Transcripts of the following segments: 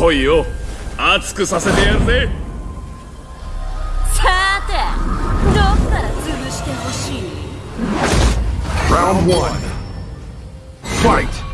恋を熱くさせてやるぜ。さてどこから潰してほしい？1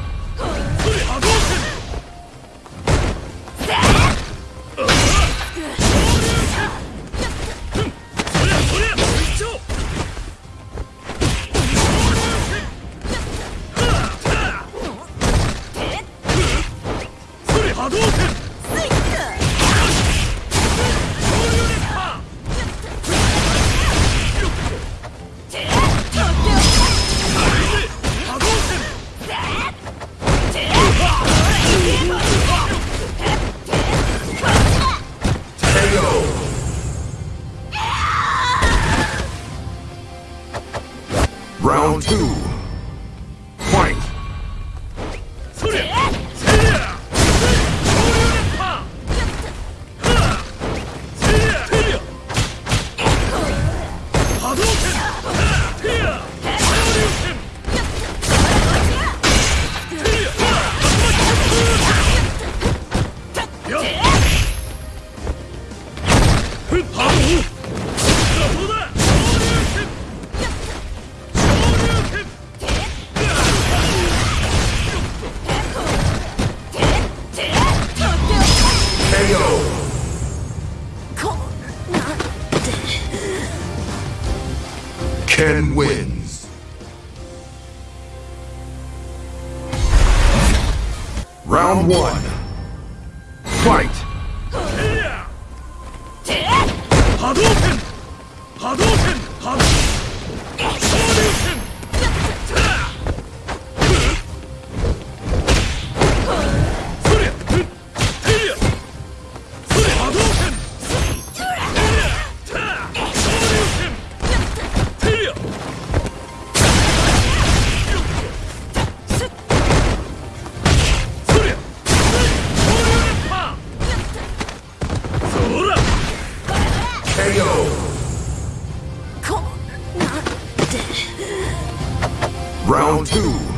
Round one. Fight! two.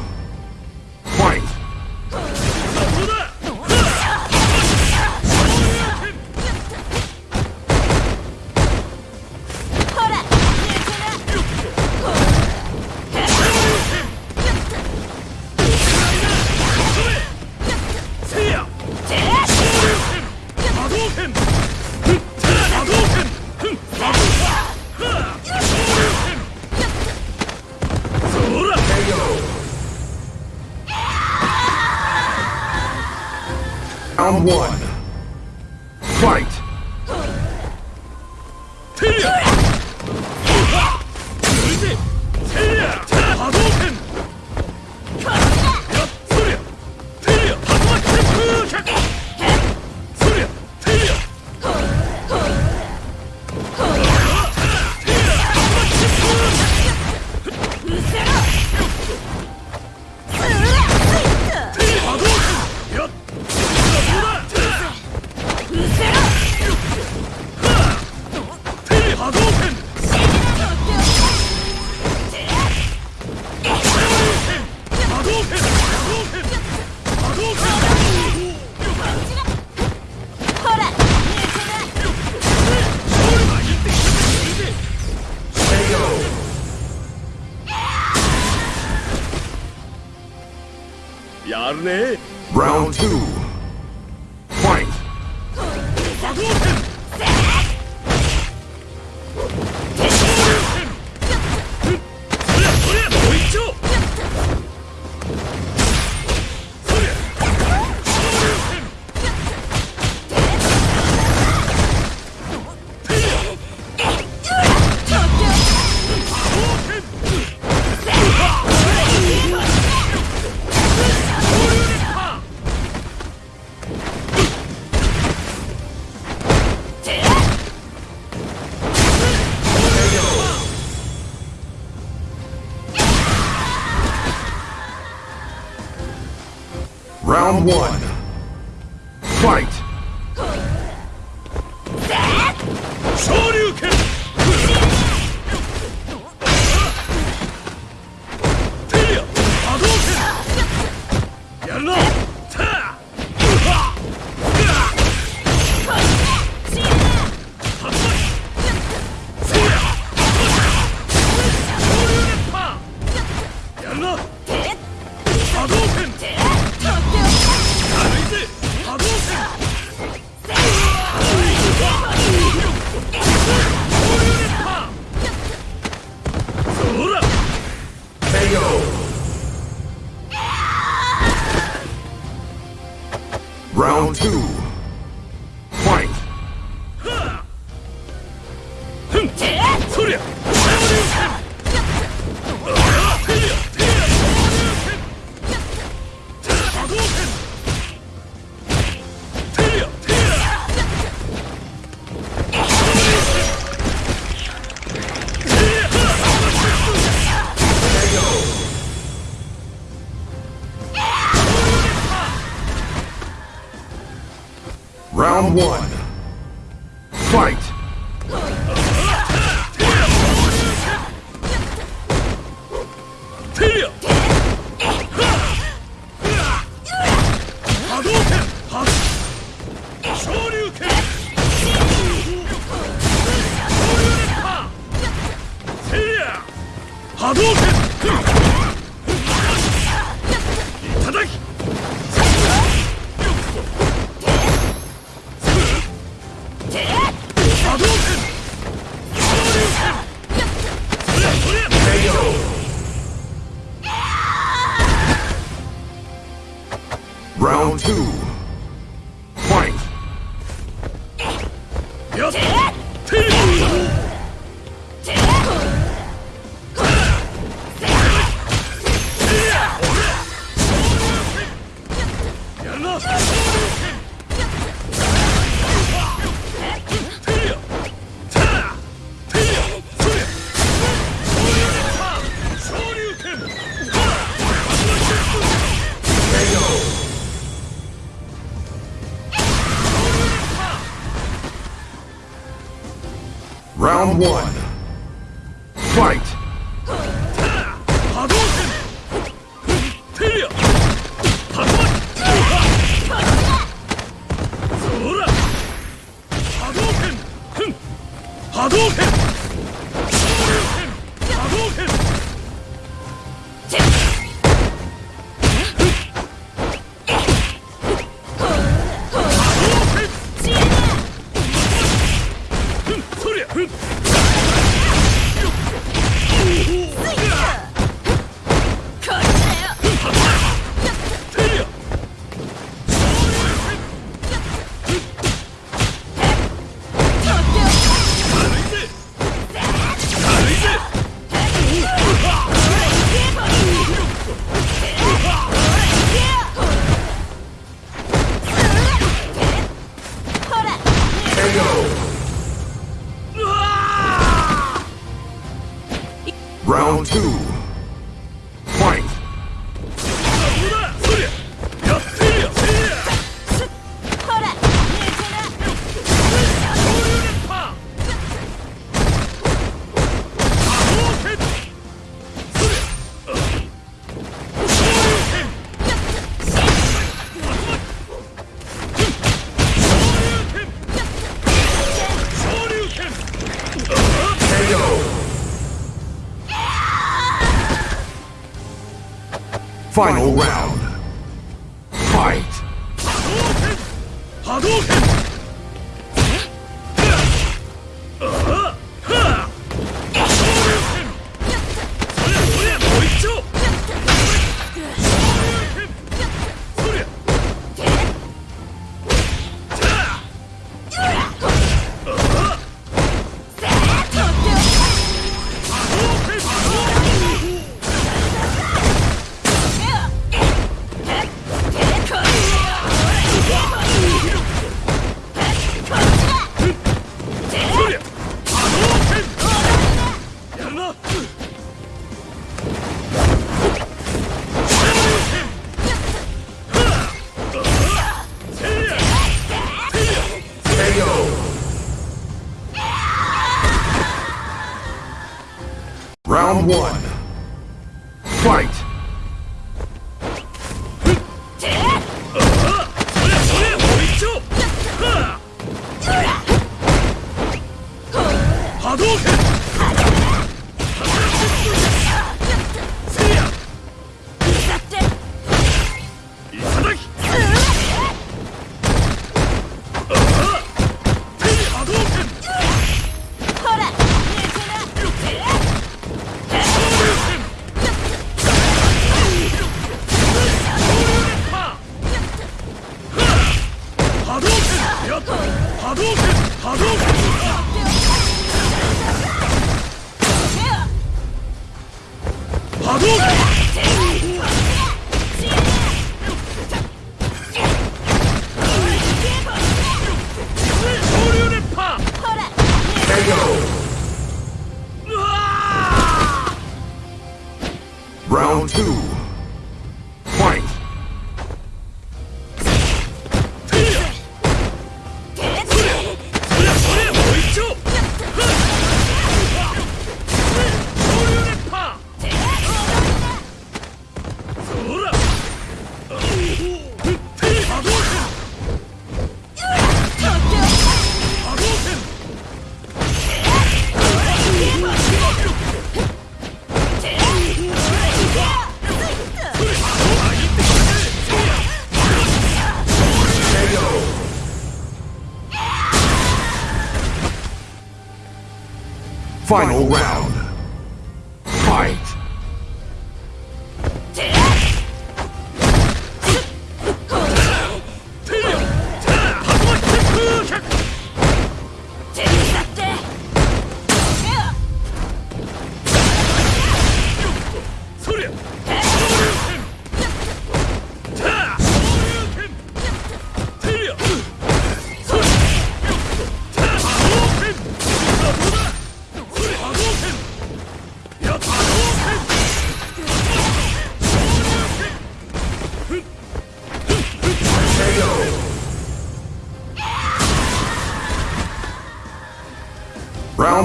Round two. Round one. Fight! Round one. Fight! Round two. Round one. Fight! Hadouken! Final round. Two. Final round.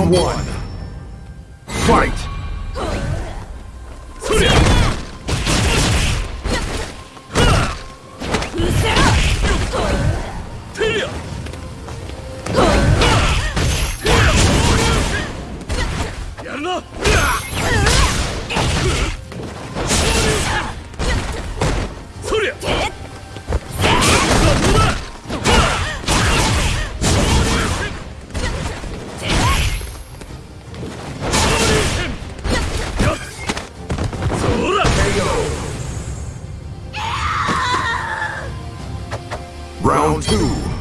One. Round two.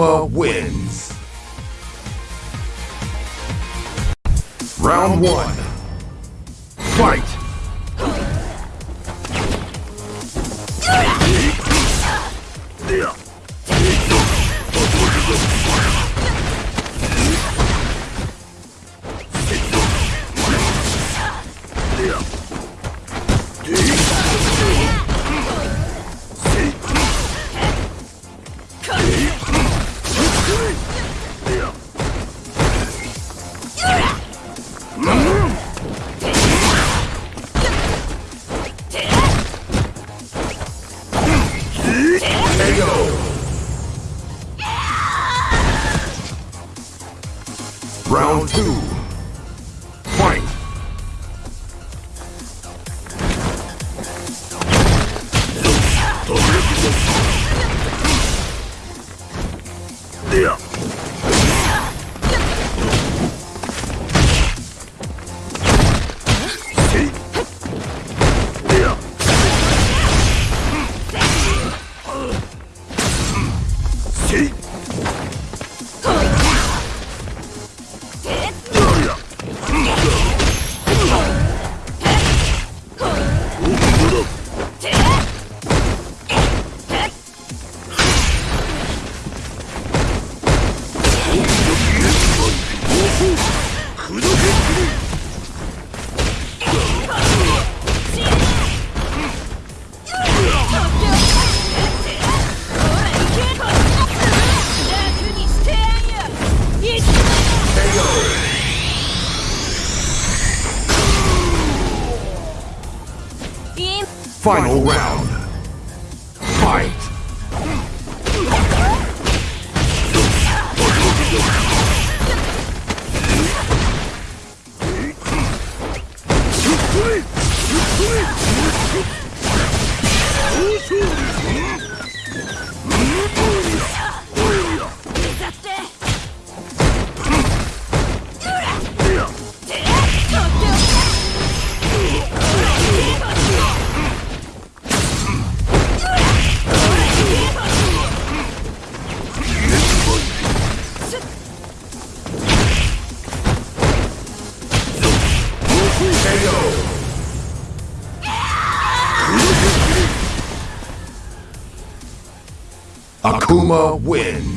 Akuma wins. Round one. Fight. Round two. よっしゃ! Akuma wins.